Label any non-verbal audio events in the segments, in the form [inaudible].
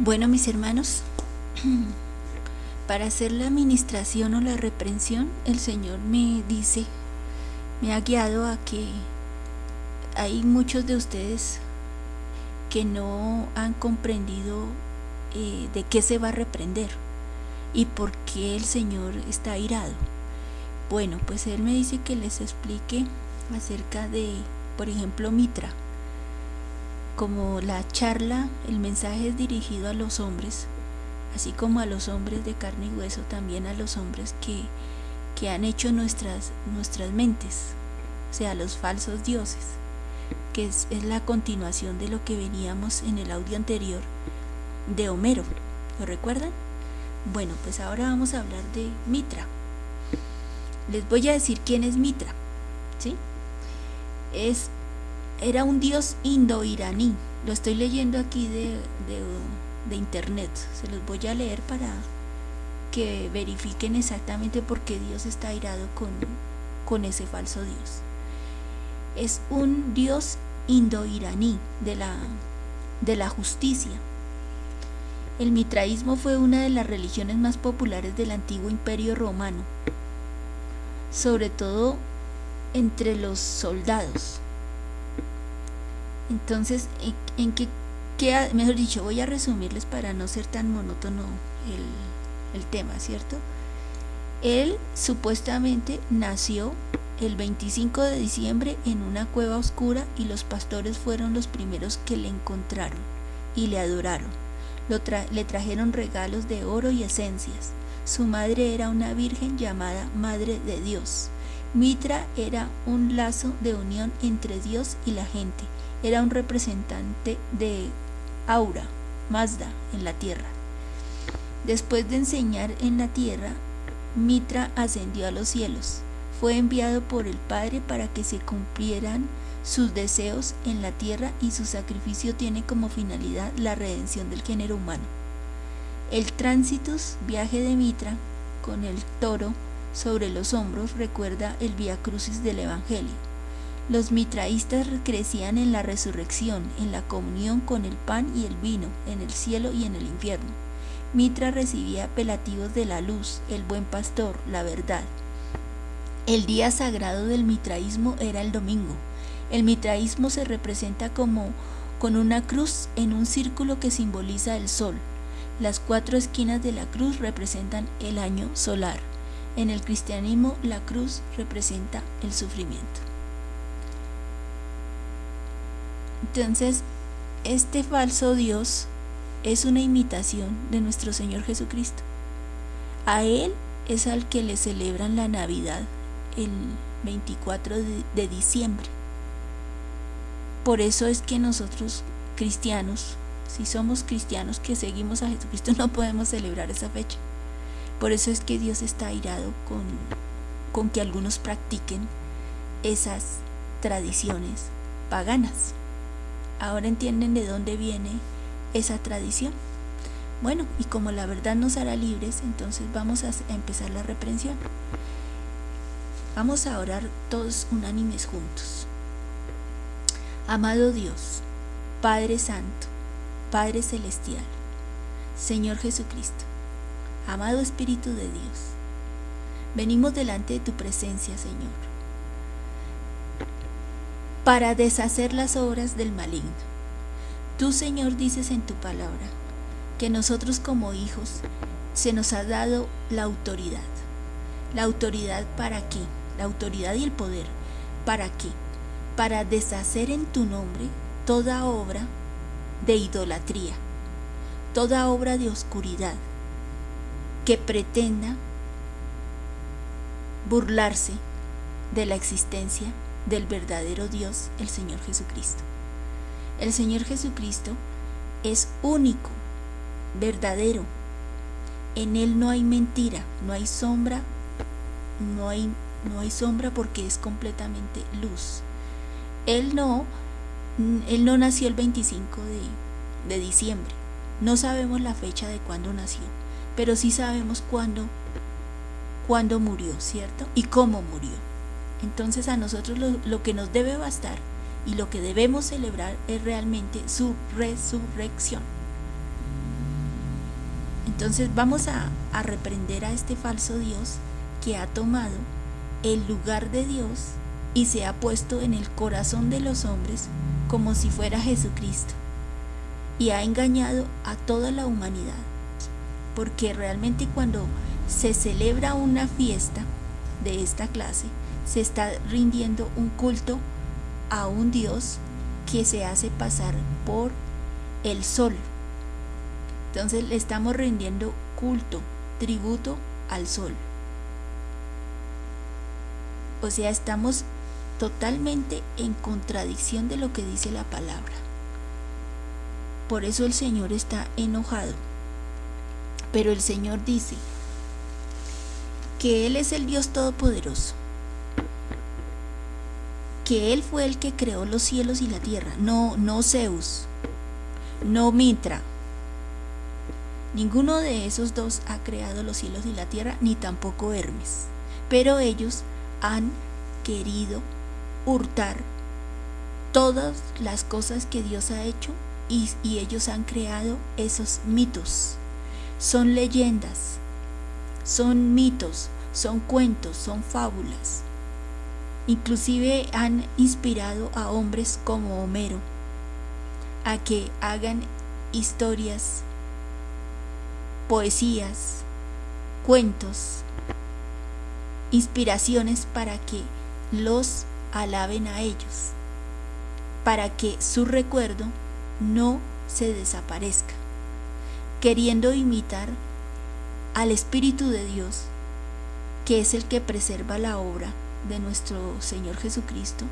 Bueno, mis hermanos, [clears throat] para hacer la administración o la reprensión, el Señor me dice, me ha guiado a que hay muchos de ustedes que no han comprendido eh, de qué se va a reprender y por qué el Señor está airado. Bueno, pues Él me dice que les explique acerca de, por ejemplo, Mitra. Como la charla, el mensaje es dirigido a los hombres, así como a los hombres de carne y hueso, también a los hombres que, que han hecho nuestras, nuestras mentes, o sea, los falsos dioses, que es, es la continuación de lo que veníamos en el audio anterior de Homero. ¿Lo recuerdan? Bueno, pues ahora vamos a hablar de Mitra. Les voy a decir quién es Mitra. ¿sí? Es, era un dios indo-iraní. Lo estoy leyendo aquí de, de, internet. Se los voy a leer para que verifiquen exactamente por qué Dios está airado con, con ese falso dios. Es un dios indo-iraní de la, de la justicia. El mitraísmo fue una de las religiones más populares del antiguo imperio romano, sobre todo entre los soldados. Entonces, ¿en, en qué, mejor dicho, voy a resumirles para no ser tan monótono el, el tema, ¿cierto? Él supuestamente nació el 25 de diciembre en una cueva oscura y los pastores fueron los primeros que le encontraron y le adoraron. Tra le trajeron regalos de oro y esencias. Su madre era una virgen llamada Madre de Dios. Mitra era un lazo de unión entre Dios y la gente. Era un representante de Aura, Mazda, en la tierra. Después de enseñar en la tierra, Mitra ascendió a los cielos. Fue enviado por el Padre para que se cumplieran sus deseos en la tierra y su sacrificio tiene como finalidad la redención del género humano. El tránsitus, viaje de Mitra, con el toro sobre los hombros, recuerda el Via Crucis del Evangelio. Los mitraístas crecían en la resurrección, en la comunión con el pan y el vino, en el cielo y en el infierno. Mitra recibía apelativos de la luz, el buen pastor, la verdad. El día sagrado del mitraísmo era el domingo. El mitraísmo se representa como con una cruz en un círculo que simboliza el sol. Las cuatro esquinas de la cruz representan el año solar. En el cristianismo la cruz representa el sufrimiento. Entonces, este falso Dios es una imitación de nuestro Señor Jesucristo. A Él es al que le celebran la Navidad el 24 de, diciembre. Por eso es que nosotros cristianos, si somos cristianos que seguimos a Jesucristo, [laughs] no podemos celebrar esa fecha. Por eso es que Dios está airado con, con que algunos practiquen esas tradiciones paganas. Ahora entienden de dónde viene esa tradición. Bueno, y como la verdad nos hará libres, entonces vamos a empezar la reprensión. Vamos a orar todos unánimes juntos. Amado Dios, Padre Santo, Padre Celestial, Señor Jesucristo, amado Espíritu de Dios, venimos delante de tu presencia, Señor, para deshacer las obras del maligno. Tú, Señor, dices en tu palabra que nosotros como hijos se nos ha dado la autoridad. ¿La autoridad para qué? La autoridad y el poder. ¿Para qué? Para deshacer en tu nombre toda obra de idolatría, toda obra de oscuridad que pretenda burlarse de la existencia del verdadero Dios, el Señor Jesucristo. El Señor Jesucristo es único, verdadero. En Él no hay mentira, no hay sombra, no hay, no hay sombra porque es completamente luz. Él no, él no nació el 25 de, de diciembre. No sabemos la fecha de cuándo nació, pero sí sabemos cuándo, cuándo murió, ¿cierto? Y cómo murió. Entonces a nosotros lo, que nos debe bastar y lo que debemos celebrar es realmente su resurrección. Entonces vamos a reprender a este falso Dios que ha tomado el lugar de Dios y se ha puesto en el corazón de los hombres como si fuera Jesucristo y ha engañado a toda la humanidad. Porque realmente cuando se celebra una fiesta de esta clase, se está rindiendo un culto a un Dios que se hace pasar por el sol. Entonces le estamos rindiendo culto, tributo al sol. O sea, estamos totalmente en contradicción de lo que dice la palabra. Por eso el Señor está enojado. Pero el Señor dice que Él es el Dios Todopoderoso, que Él fue el que creó los cielos y la tierra, no, no Zeus, no Mitra. Ninguno de esos dos ha creado los cielos y la tierra, ni tampoco Hermes. Pero ellos han querido hurtar todas las cosas que Dios ha hecho y, y, ellos han creado esos mitos. Son leyendas, son mitos, son cuentos, son fábulas. Inclusive han inspirado a hombres como Homero a que hagan historias, poesías, cuentos, inspiraciones para que los alaben a ellos, para que su recuerdo no se desaparezca, queriendo imitar al Espíritu de Dios, que es el que preserva la obra de nuestro Señor Jesucristo,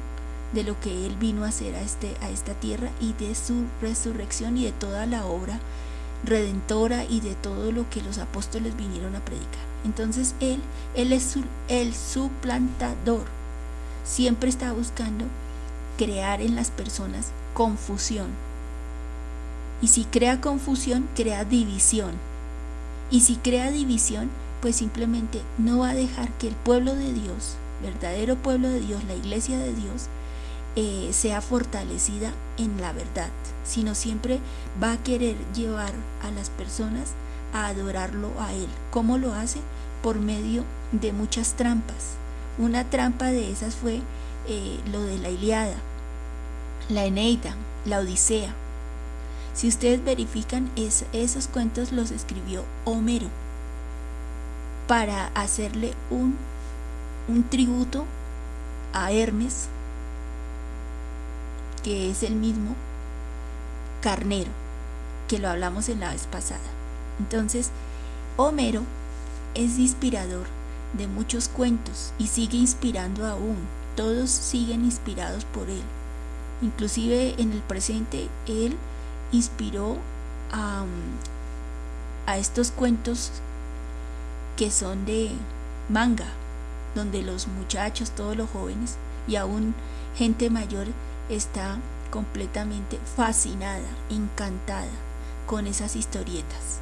de lo que Él vino a hacer a, este, a esta tierra y de su resurrección y de toda la obra redentora y de todo lo que los apóstoles vinieron a predicar. Entonces Él, Él es el suplantador. Siempre está buscando crear en las personas confusión. Y si crea confusión, crea división. Y si crea división, pues simplemente no va a dejar que el pueblo de Dios, verdadero pueblo de Dios, la iglesia de Dios, eh, sea fortalecida en la verdad, sino siempre va a querer llevar a las personas a adorarlo a Él. ¿Cómo lo hace? Por medio de muchas trampas. Una trampa de esas fue eh, lo de la Iliada, la Eneida, la Odisea. Si ustedes verifican, esos cuentos los escribió Homero para hacerle un, un tributo a Hermes, que es el mismo carnero, que lo hablamos en la vez pasada. Entonces, Homero es inspirador de muchos cuentos y sigue inspirando aún. Todos siguen inspirados por él. Inclusive en el presente él inspiró a, a estos cuentos que son de manga, donde los muchachos, todos los jóvenes y aún gente mayor está completamente fascinada, encantada con esas historietas.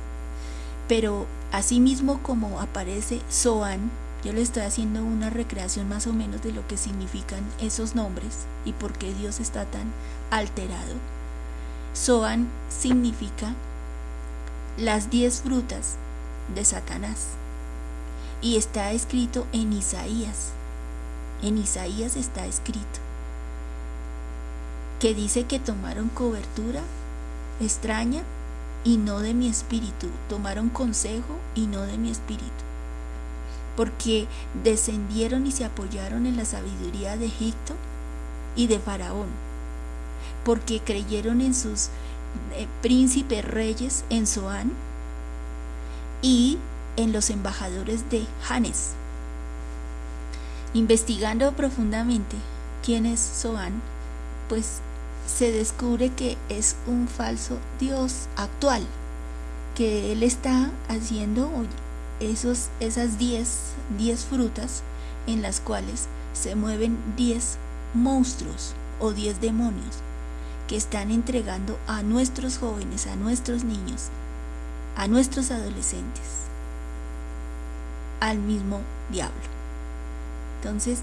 Pero asimismo como aparece Soan, yo le estoy haciendo una recreación más o menos de lo que significan esos nombres y por qué Dios está tan alterado. Soan significa las diez frutas de Satanás y está escrito en Isaías. En Isaías está escrito. Que dice que tomaron cobertura extraña y no de mi espíritu, tomaron consejo y no de mi espíritu, porque descendieron y se apoyaron en la sabiduría de Egipto y de Faraón, porque creyeron en sus eh, príncipes reyes en Zoán y en los embajadores de Janes. Investigando profundamente quién es Zoán, pues se descubre que es un falso Dios actual, que él está haciendo esos, esas 10 frutas en las cuales se mueven 10 monstruos o 10 demonios que están entregando a nuestros jóvenes, a nuestros niños, a nuestros adolescentes al mismo diablo. Entonces,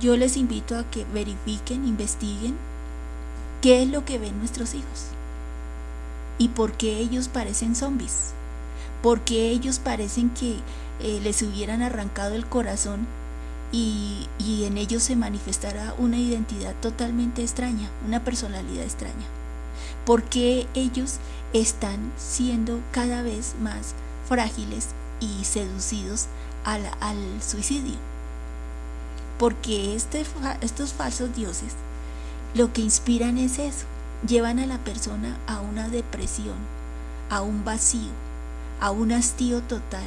yo les invito a que verifiquen, investiguen qué es lo que ven nuestros hijos y por qué ellos parecen zombies. porque ellos parecen que eh, les hubieran arrancado el corazón y, y en ellos se manifestará una identidad totalmente extraña, una personalidad extraña. Porque ellos están siendo cada vez más frágiles y seducidos al, suicidio. Porque este, estos falsos dioses lo que inspiran es eso, llevan a la persona a una depresión, a un vacío, a un hastío total,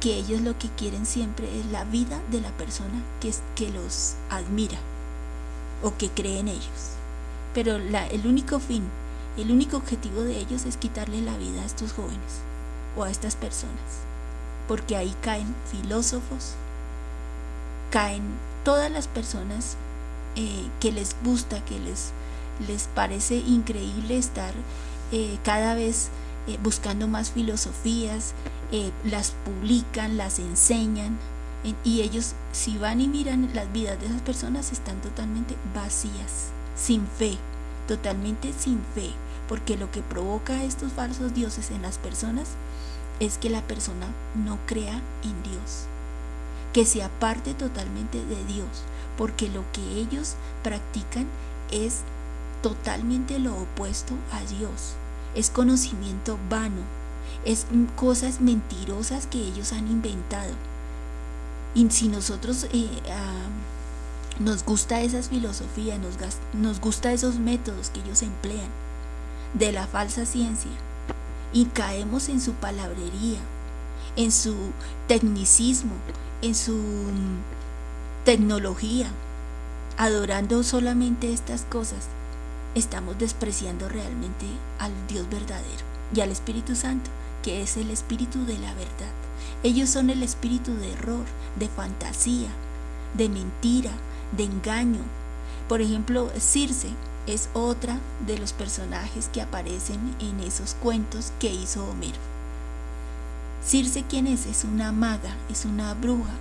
que ellos lo que quieren siempre es la vida de la persona que, que los admira o que cree en ellos. Pero la, el único fin, el único objetivo de ellos es quitarle la vida a estos jóvenes o a estas personas. Porque ahí caen filósofos, caen todas las personas eh, que les gusta, que les, les parece increíble estar eh, cada vez eh, buscando más filosofías, las publican, las enseñan, y ellos si van y miran las vidas de esas personas están totalmente vacías, sin fe, totalmente sin fe, porque lo que provoca estos falsos dioses en las personas es que la persona no crea en Dios, que se aparte totalmente de Dios, porque lo que ellos practican es totalmente lo opuesto a Dios, es conocimiento vano, es cosas mentirosas que ellos han inventado. Y si nosotros eh, nos gusta esas filosofías, nos, nos gusta esos métodos que ellos emplean de la falsa ciencia y caemos en su palabrería, en su tecnicismo, en su tecnología, adorando solamente estas cosas, estamos despreciando realmente al Dios verdadero y al Espíritu Santo, que es el Espíritu de la verdad. Ellos son el espíritu de error, de fantasía, de mentira, de engaño. Por ejemplo, Circe es otra de los personajes que aparecen en esos cuentos que hizo Homero. Circe, ¿quién es? Es una maga, es una bruja,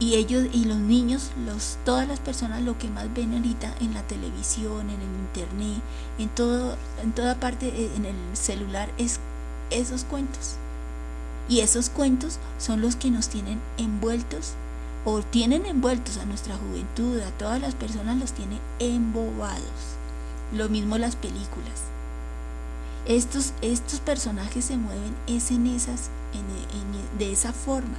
y ellos y los niños, los, todas las personas lo que más ven ahorita en la televisión, en el internet, en todo, en toda parte, eh, en el celular, es esos cuentos. Y esos cuentos son los que nos tienen envueltos o tienen envueltos a nuestra juventud, a todas las personas los tienen embobados. Lo mismo las películas. Estos, estos personajes se mueven es en esas, de esa forma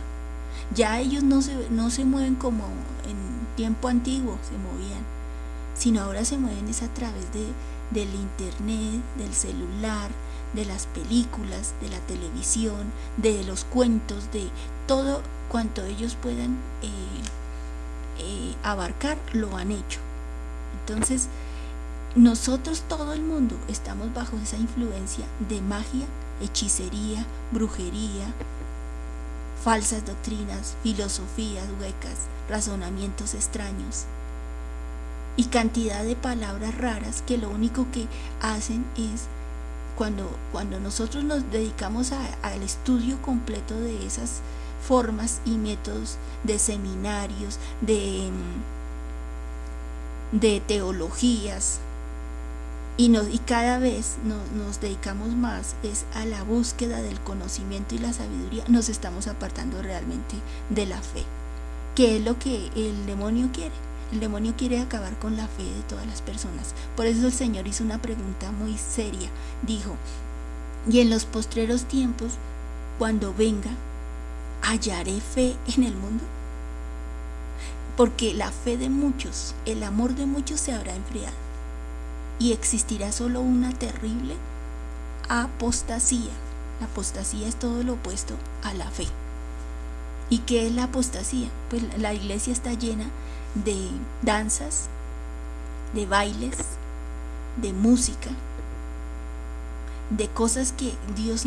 ya ellos no se, no se mueven como en tiempo antiguo se movían, sino ahora se mueven es a través de, del internet, del celular, de las películas, de la televisión, de los cuentos, de todo cuanto ellos puedan eh, eh, abarcar, lo han hecho. Entonces, nosotros, todo el mundo, estamos bajo esa influencia de magia, hechicería, brujería, falsas doctrinas, filosofías huecas, razonamientos extraños y cantidad de palabras raras que lo único que hacen es cuando, cuando nosotros nos dedicamos al estudio completo de esas formas y métodos de seminarios, de, de teologías, y, y cada vez nos dedicamos más es a la búsqueda del conocimiento y la sabiduría, nos estamos apartando realmente de la fe, que es lo que el demonio quiere. El demonio quiere acabar con la fe de todas las personas. Por eso el Señor hizo una pregunta muy seria. Dijo, y en los postreros tiempos, cuando venga, ¿hallaré fe en el mundo? Porque la fe de muchos, el amor de muchos se habrá enfriado y existirá solo una terrible apostasía. La apostasía es todo lo opuesto a la fe. ¿Y qué es la apostasía? Pues la iglesia está llena de danzas, de bailes, de música, de cosas que Dios,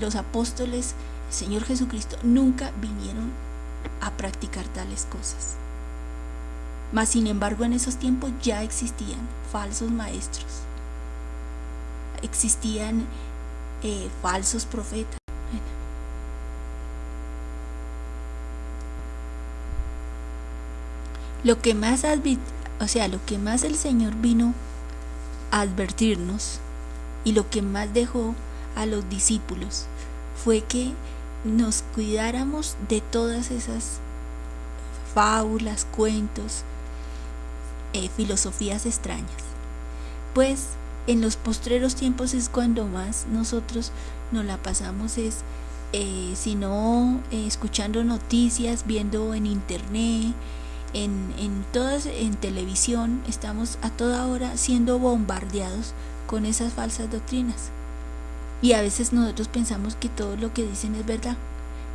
los apóstoles, el Señor Jesucristo nunca vinieron a practicar tales cosas. Mas sin embargo en esos tiempos ya existían falsos maestros, existían eh, falsos profetas. Lo que más o sea, lo que más el Señor vino a advertirnos y lo que más dejó a los discípulos fue que nos cuidáramos de todas esas fábulas, cuentos, eh, filosofías extrañas. Pues en los postreros tiempos es cuando más nosotros nos la pasamos es eh, sino eh, escuchando noticias, viendo en internet, en, en todas, en televisión, estamos a toda hora siendo bombardeados con esas falsas doctrinas. Y a veces nosotros pensamos que todo lo que dicen es verdad.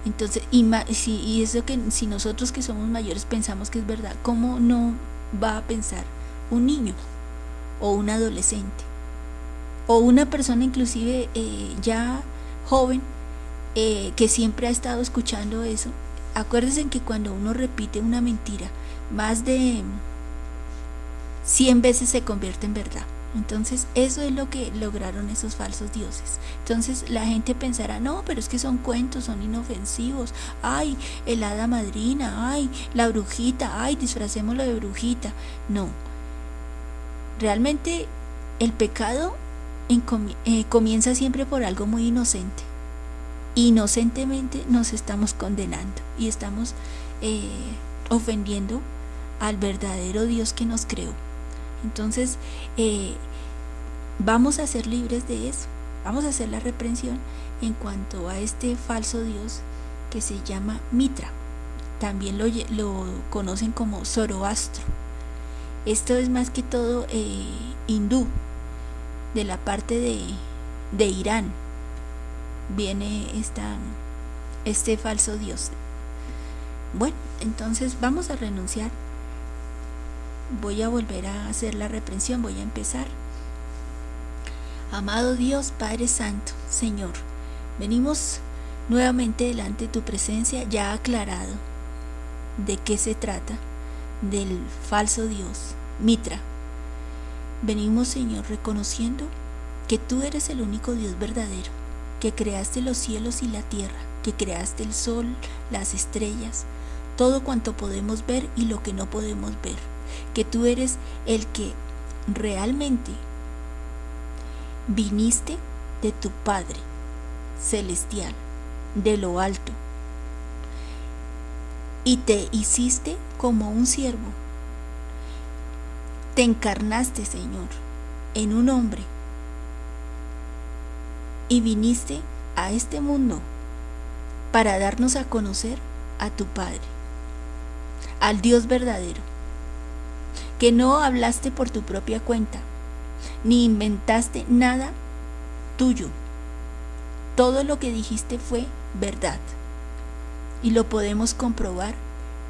Entonces, y, si, y eso que si nosotros que somos mayores pensamos que es verdad, ¿cómo no va a pensar un niño o un adolescente? O una persona inclusive eh, ya joven eh, que siempre ha estado escuchando eso. Acuérdense que cuando uno repite una mentira más de 100 veces se convierte en verdad. Entonces, eso es lo que lograron esos falsos dioses. Entonces, la gente pensará, no, pero es que son cuentos, son inofensivos. Ay, el hada madrina, ay, la brujita, ay, disfracémoslo de brujita. No. Realmente, el pecado eh, comienza siempre por algo muy inocente. Inocentemente nos estamos condenando y estamos eh, ofendiendo al verdadero Dios que nos creó. Entonces, eh, vamos a ser libres de eso. Vamos a hacer la reprensión en cuanto a este falso Dios que se llama Mitra. También lo, conocen como Zoroastro. Esto es más que todo eh, hindú, de la parte de, Irán. Viene este falso Dios. Bueno, entonces vamos a renunciar voy a volver a hacer la reprensión, voy a empezar. Amado Dios, Padre Santo, Señor, venimos nuevamente delante de tu presencia ya aclarado de qué se trata, del falso Dios, Mitra. Venimos, Señor, reconociendo que tú eres el único Dios verdadero, que creaste los cielos y la tierra, que creaste el sol, las estrellas, todo cuanto podemos ver y lo que no podemos ver que tú eres el que realmente viniste de tu Padre celestial, de lo alto, y te hiciste como un siervo. Te encarnaste, Señor, en un hombre, y viniste a este mundo para darnos a conocer a tu Padre, al Dios verdadero que no hablaste por tu propia cuenta, ni inventaste nada tuyo. Todo lo que dijiste fue verdad. Y lo podemos comprobar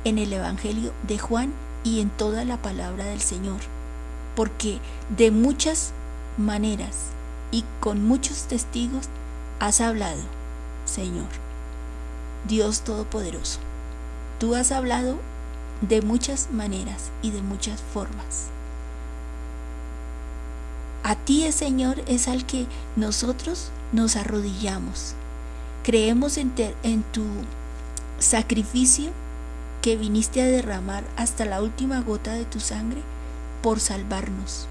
en el Evangelio de Juan y en toda la palabra del Señor. Porque de muchas maneras y con muchos testigos has hablado, Señor. Dios Todopoderoso. Tú has hablado de muchas maneras y de muchas formas. A ti, Señor, es al que nosotros nos arrodillamos. Creemos en, en tu sacrificio que viniste a derramar hasta la última gota de tu sangre por salvarnos.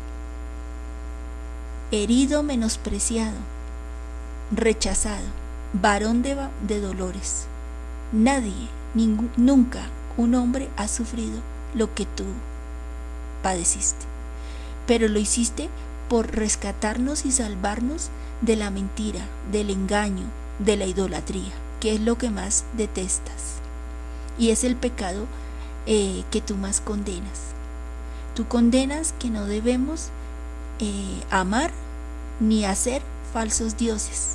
Herido, menospreciado, rechazado, varón de dolores. Nadie, nunca un hombre ha sufrido lo que tú padeciste, pero lo hiciste por rescatarnos y salvarnos de la mentira, del engaño, de la idolatría, que es lo que más detestas. Y es el pecado eh, que tú más condenas. Tú condenas que no debemos eh, amar ni hacer falsos dioses,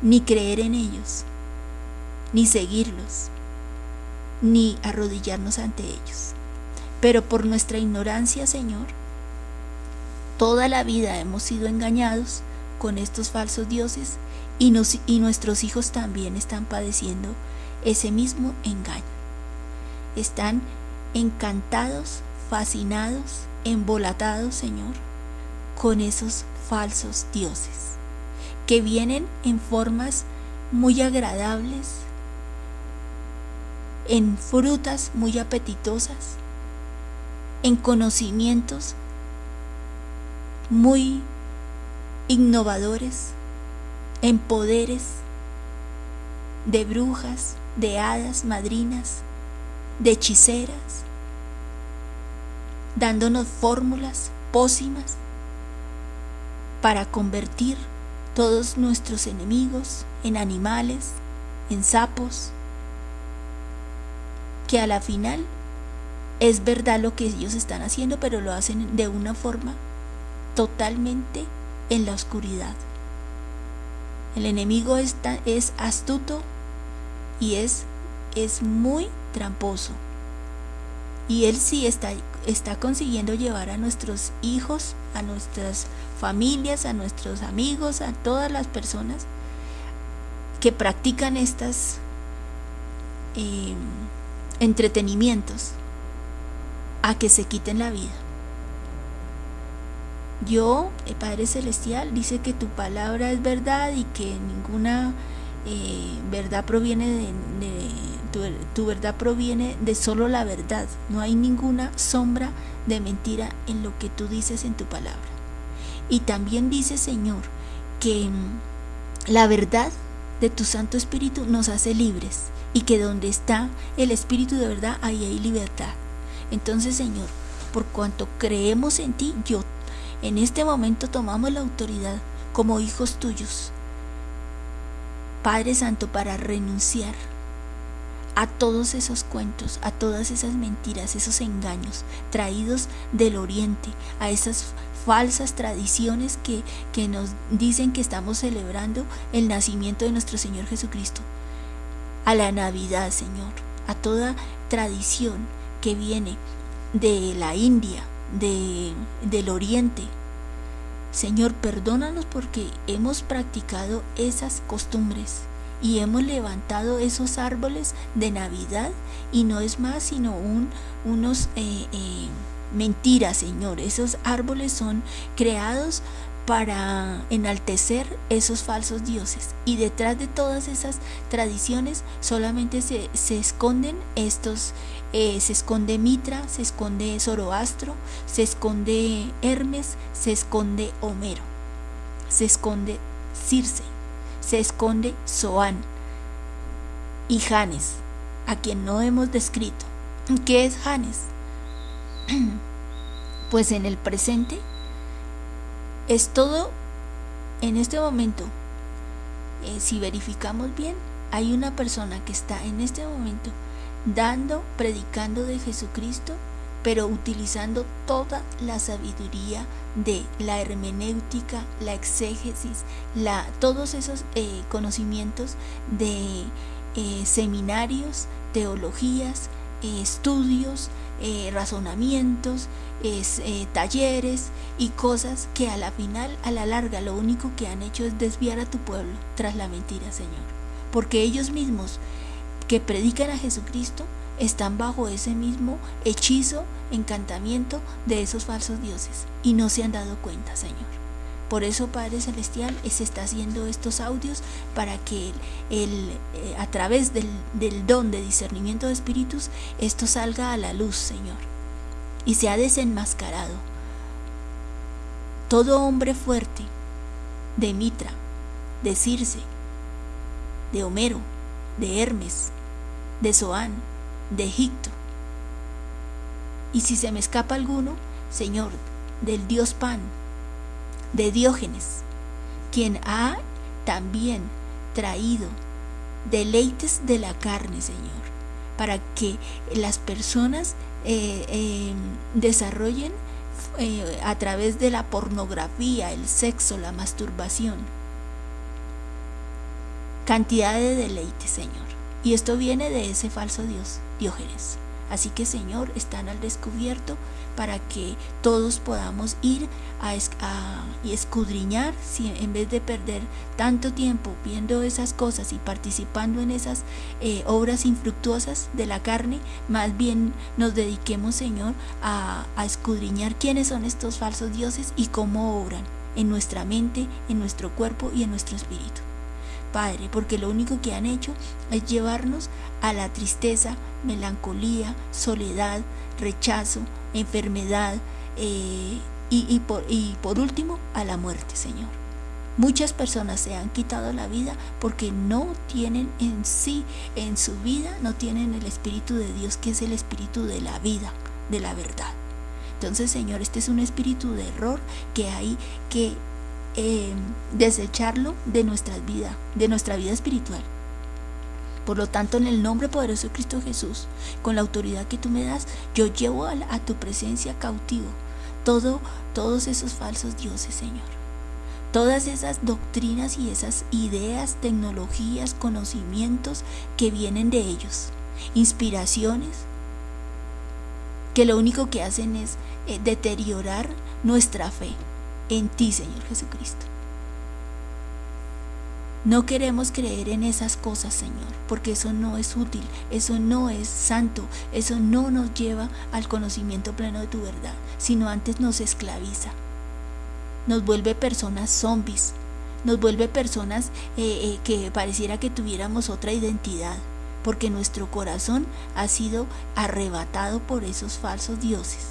ni creer en ellos, ni seguirlos, ni arrodillarnos ante ellos. Pero por nuestra ignorancia, Señor, toda la vida hemos sido engañados con estos falsos dioses y, y nuestros hijos también están padeciendo ese mismo engaño. Están encantados, fascinados, embolatados, Señor, con esos falsos dioses que vienen en formas muy agradables, en frutas muy apetitosas, en conocimientos muy innovadores, en poderes de brujas, de hadas, madrinas, de hechiceras, dándonos fórmulas, pócimas, para convertir todos nuestros enemigos en animales, en sapos, que a la final es verdad lo que ellos están haciendo, pero lo hacen de una forma totalmente en la oscuridad. El enemigo está, es astuto y es, es muy tramposo. Y él sí está, está consiguiendo llevar a nuestros hijos, a nuestras familias, a nuestros amigos, a todas las personas que practican estas eh, entretenimientos a que se quiten la vida. Yo, Padre Celestial, dice que tu palabra es verdad y que ninguna eh, verdad proviene de, tu, verdad proviene de solo la verdad. No hay ninguna sombra de mentira en lo que tú dices en tu palabra. Y también dice, Señor, que mm, la verdad de tu Santo Espíritu nos hace libres y que donde está el Espíritu de verdad, ahí hay libertad. Entonces, Señor, por cuanto creemos en ti, yo en este momento tomamos la autoridad como hijos tuyos, Padre Santo, para renunciar a todos esos cuentos, a todas esas mentiras, esos engaños traídos del oriente, a esas falsas tradiciones que, que nos dicen que estamos celebrando el nacimiento de nuestro Señor Jesucristo, a la Navidad, Señor, a toda tradición que viene de la India, de, del Oriente. Señor, perdónanos porque hemos practicado esas costumbres y hemos levantado esos árboles de Navidad y no es más sino un, unos eh, eh, mentiras, Señor. Esos árboles son creados para enaltecer esos falsos dioses. Y detrás de todas esas tradiciones solamente se, esconden estos, eh, se esconde Mitra, se esconde Zoroastro, se esconde Hermes, se esconde Homero, se esconde Circe, se esconde Zoán y Janes, a quien no hemos descrito. ¿Qué es Janes? [clears throat] Pues en el presente es todo en este momento. Eh, si verificamos bien, hay una persona que está en este momento dando, predicando de Jesucristo, pero utilizando toda la sabiduría de la hermenéutica, la exégesis, la, todos esos eh, conocimientos de eh, seminarios, teologías, estudios, razonamientos, es, eh, talleres y cosas que a la final, a la larga, lo único que han hecho es desviar a tu pueblo tras la mentira, Señor. Porque ellos mismos que predican a Jesucristo están bajo ese mismo hechizo, encantamiento de esos falsos dioses y no se han dado cuenta, Señor. Por eso, Padre Celestial, se está haciendo estos audios para que el, eh, a través del, del don de discernimiento de espíritus, esto salga a la luz, Señor y se ha desenmascarado. Todo hombre fuerte, de Mitra, de Circe, de Homero, de Hermes, de Zoán, de Egipto. Y si se me escapa alguno, Señor, del dios Pan, de Diógenes, quien ha también traído deleites de la carne, Señor, para que las personas eh, em, desarrollen eh, a través de la pornografía, el sexo, la masturbación. Cantidad de deleite, Señor. Y esto viene de ese falso Dios, Diógenes. Así que Señor, están al descubierto para que todos podamos ir a, y escudriñar, si, en vez de perder tanto tiempo viendo esas cosas y participando en esas eh, obras infructuosas de la carne, más bien nos dediquemos, Señor, a, a escudriñar quiénes son estos falsos dioses y cómo obran en nuestra mente, en nuestro cuerpo y en nuestro espíritu. Padre, porque lo único que han hecho es llevarnos a la tristeza, melancolía, soledad, rechazo, enfermedad eh, y, por, y por último a la muerte, Señor. Muchas personas se han quitado la vida porque no tienen en sí, en su vida, no tienen el Espíritu de Dios, que es el Espíritu de la vida, de la verdad. Entonces, Señor, este es un espíritu de error que hay que eh, desecharlo de nuestra vida, de nuestra vida espiritual. Por lo tanto, en el nombre poderoso de Cristo Jesús, con la autoridad que tú me das, yo llevo a, tu presencia cautivo todo, todos esos falsos dioses, Señor todas esas doctrinas y esas ideas, tecnologías, conocimientos que vienen de ellos, inspiraciones que lo único que hacen es eh, deteriorar nuestra fe en ti, Señor Jesucristo. No queremos creer en esas cosas, Señor, porque eso no es útil, eso no es santo, eso no nos lleva al conocimiento pleno de tu verdad, sino antes nos esclaviza nos vuelve personas zombies, nos vuelve personas eh, eh, que pareciera que tuviéramos otra identidad, porque nuestro corazón ha sido arrebatado por esos falsos dioses,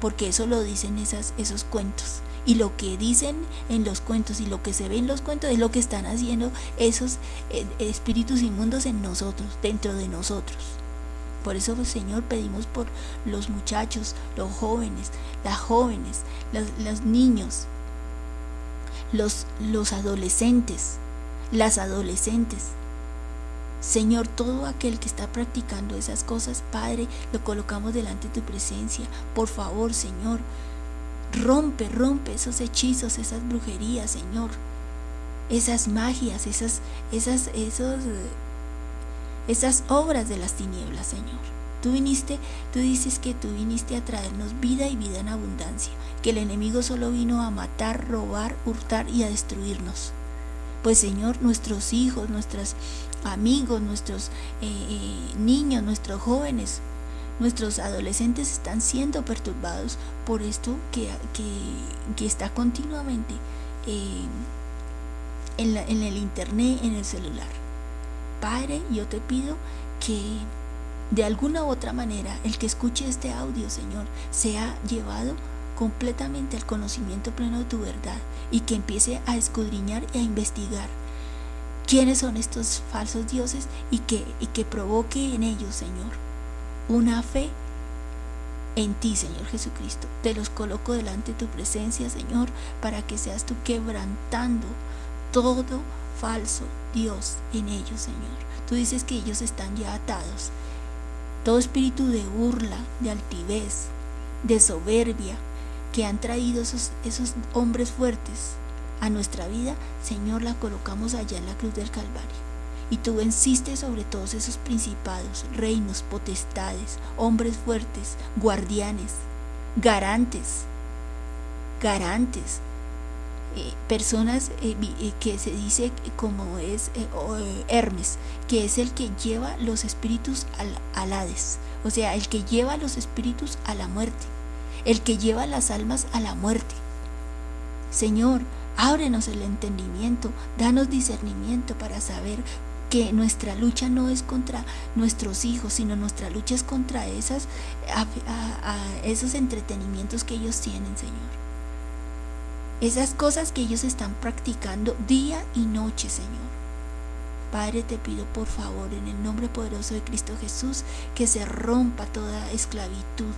porque eso lo dicen esas, esos cuentos. Y lo que dicen en los cuentos y lo que se ve en los cuentos es lo que están haciendo esos eh, espíritus inmundos en nosotros, dentro de nosotros. Por eso, Señor, pedimos por los muchachos, los jóvenes, las jóvenes, los niños, los, los adolescentes, las adolescentes. Señor, todo aquel que está practicando esas cosas, Padre, lo colocamos delante de tu presencia. Por favor, Señor, rompe, rompe esos hechizos, esas brujerías, Señor. Esas magias, esas, esas, esos, esas obras de las tinieblas, Señor. Tú viniste, tú dices que tú viniste a traernos vida y vida en abundancia que el enemigo solo vino a matar, robar, hurtar y a destruirnos. Pues Señor, nuestros hijos, nuestros amigos, nuestros eh, eh, niños, nuestros jóvenes, nuestros adolescentes están siendo perturbados por esto que, que, está continuamente eh, en, en el internet, en el celular. Padre, yo te pido que de alguna u otra manera el que escuche este audio, Señor, sea llevado completamente al conocimiento pleno de tu verdad y que empiece a escudriñar y a investigar quiénes son estos falsos dioses y que, y que provoque en ellos, Señor, una fe en ti, Señor Jesucristo. Te los coloco delante de tu presencia, Señor, para que seas tú quebrantando todo falso Dios en ellos, Señor. Tú dices que ellos están ya atados. Todo espíritu de burla, de altivez, de soberbia, que han traído esos, esos hombres fuertes a nuestra vida, Señor, la colocamos allá en la cruz del Calvario. Y tú venciste sobre todos esos principados, reinos, potestades, hombres fuertes, guardianes, garantes, garantes, eh, personas eh, eh, que se dice como es Hermes, que es el que lleva los espíritus al, al Hades, o sea, el que lleva los espíritus a la muerte el que lleva las almas a la muerte. Señor, ábrenos el entendimiento, danos discernimiento para saber que nuestra lucha no es contra nuestros hijos, sino nuestra lucha es contra esas, esos entretenimientos que ellos tienen, Señor. Esas cosas que ellos están practicando día y noche, Señor. Padre, te pido por favor, en el nombre poderoso de Cristo Jesús, que se rompa toda esclavitud,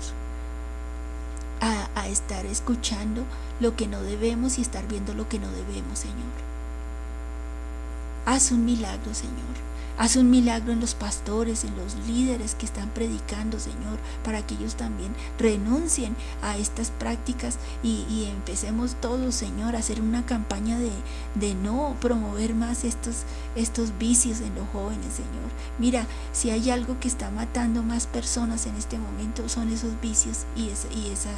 a, estar escuchando lo que no debemos y estar viendo lo que no debemos, Señor. Haz un milagro, Señor. Haz un milagro en los pastores, en los líderes que están predicando, Señor, para que ellos también renuncien a estas prácticas y, empecemos todos, Señor, a hacer una campaña de, de, no promover más estos, estos vicios en los jóvenes, Señor. Mira, si hay algo que está matando más personas en este momento, son esos vicios y, y esa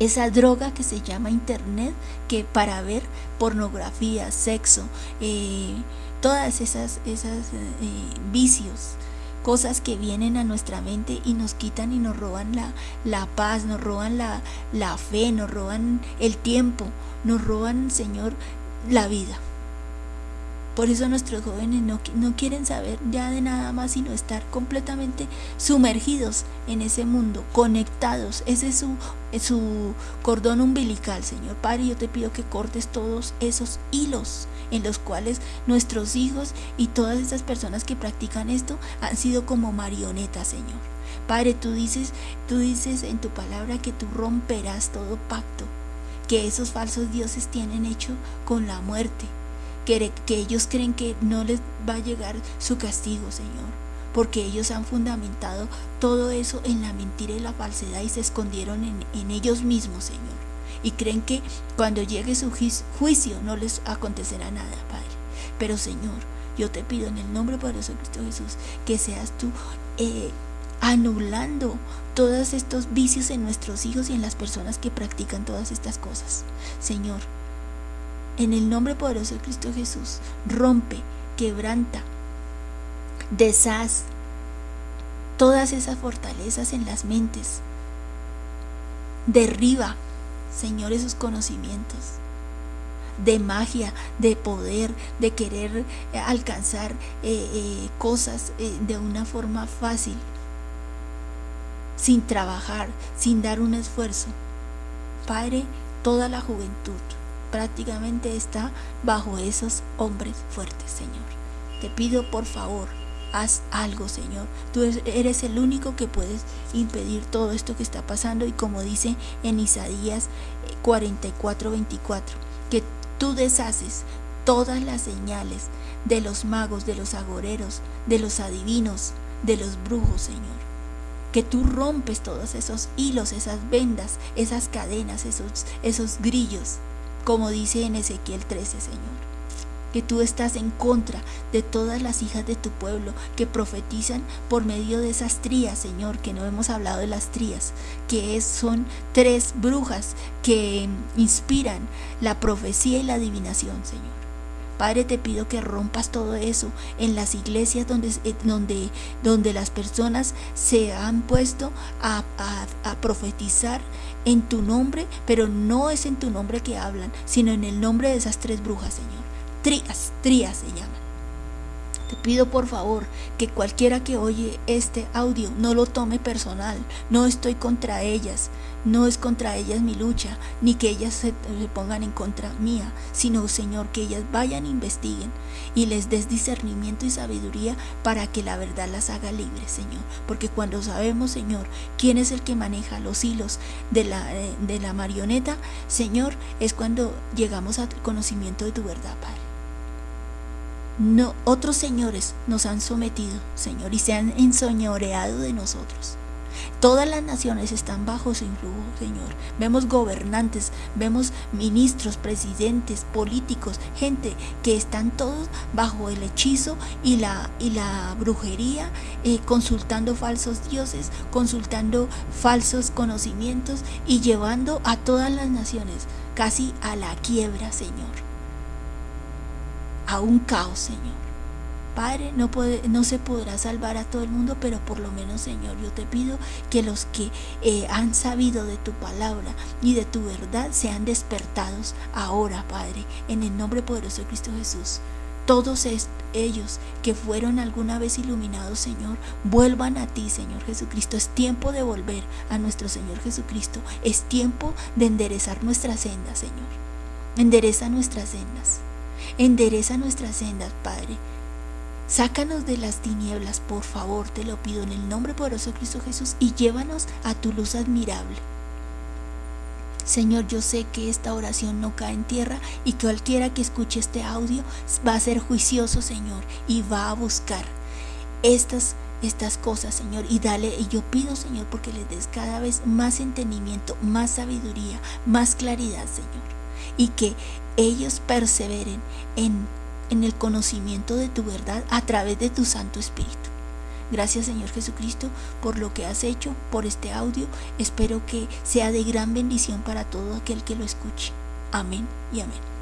esa droga que se llama internet, que para ver pornografía, sexo, eh, todas esas, esas eh, vicios, cosas que vienen a nuestra mente y nos quitan y nos roban la, la paz, nos roban la, la fe, nos roban el tiempo, nos roban, Señor, la vida. Por eso nuestros jóvenes no, no, quieren saber ya de nada más sino estar completamente sumergidos en ese mundo, conectados. Ese es su, su cordón umbilical, Señor. Padre, yo te pido que cortes todos esos hilos en los cuales nuestros hijos y todas esas personas que practican esto han sido como marionetas, Señor. Padre, tú dices, tú dices en tu palabra que tú romperás todo pacto que esos falsos dioses tienen hecho con la muerte que, ellos creen que no les va a llegar su castigo, Señor, porque ellos han fundamentado todo eso en la mentira y la falsedad y se escondieron en, ellos mismos, Señor. Y creen que cuando llegue su juicio no les acontecerá nada, Padre. Pero, Señor, yo te pido en el nombre poderoso de Cristo Jesús que seas tú eh, anulando todos estos vicios en nuestros hijos y en las personas que practican todas estas cosas. Señor, en el nombre poderoso de Cristo Jesús, rompe, quebranta, deshaz todas esas fortalezas en las mentes. Derriba, Señor, esos conocimientos de magia, de poder, de querer eh, alcanzar eh, eh, cosas de una forma fácil, sin trabajar, sin dar un esfuerzo. Padre, toda la juventud prácticamente está bajo esos hombres fuertes, Señor. Te pido por favor, haz algo, Señor. Tú eres el único que puedes impedir todo esto que está pasando y como dice en Isaías 44, 24, que tú deshaces todas las señales de los magos, de los agoreros, de los adivinos, de los brujos, Señor. Que tú rompes todos esos hilos, esas vendas, esas cadenas, esos, esos grillos como dice en Ezequiel 13, Señor. Que tú estás en contra de todas las hijas de tu pueblo que profetizan por medio de esas trías, Señor, que no hemos hablado de las trías, que son tres brujas que inspiran la profecía y la adivinación, Señor. Padre, te pido que rompas todo eso en las iglesias donde, eh, donde, donde las personas se han puesto a, a profetizar en tu nombre, pero no es en tu nombre que hablan, sino en el nombre de esas tres brujas, Señor. Trías, trías se llaman. Te pido por favor que cualquiera que oye este audio no lo tome personal. No estoy contra ellas. No es contra ellas mi lucha, ni que ellas se, pongan en contra mía, sino, Señor, que ellas vayan e investiguen y les des discernimiento y sabiduría para que la verdad las haga libres, Señor. Porque cuando sabemos, Señor, quién es el que maneja los hilos de la, eh, de la marioneta, Señor, es cuando llegamos al conocimiento de tu verdad, Padre. No, otros señores nos han sometido, Señor, y se han ensoñoreado de nosotros. Todas las naciones están bajo su influjo, Señor. Vemos gobernantes, vemos ministros, presidentes, políticos, gente que están todos bajo el hechizo y la, y la brujería, eh, consultando falsos dioses, consultando falsos conocimientos y llevando a todas las naciones casi a la quiebra, Señor a un caos, Señor. Padre, no, puede, no se podrá salvar a todo el mundo, pero por lo menos, Señor, yo te pido que los que eh, han sabido de tu palabra y de tu verdad sean despertados ahora, Padre, en el nombre poderoso de Cristo Jesús. Todos ellos que fueron alguna vez iluminados, Señor, vuelvan a ti, Señor Jesucristo. Es tiempo de volver a nuestro Señor Jesucristo. Es tiempo de enderezar nuestras sendas, Señor. Endereza nuestras sendas. Endereza nuestras sendas, Padre. Sácanos de las tinieblas, por favor, te lo pido en el nombre poderoso de Cristo Jesús y llévanos a tu luz admirable. Señor, yo sé que esta oración no cae en tierra y cualquiera que escuche este audio va a ser juicioso, Señor, y va a buscar estas estas cosas, Señor, y dale, y yo pido, Señor, porque les des cada vez más entendimiento, más sabiduría, más claridad, Señor, y que ellos perseveren en, en el conocimiento de tu verdad a través de tu Santo Espíritu. Gracias Señor Jesucristo por lo que has hecho, por este audio. Espero que sea de gran bendición para todo aquel que lo escuche. Amén y amén.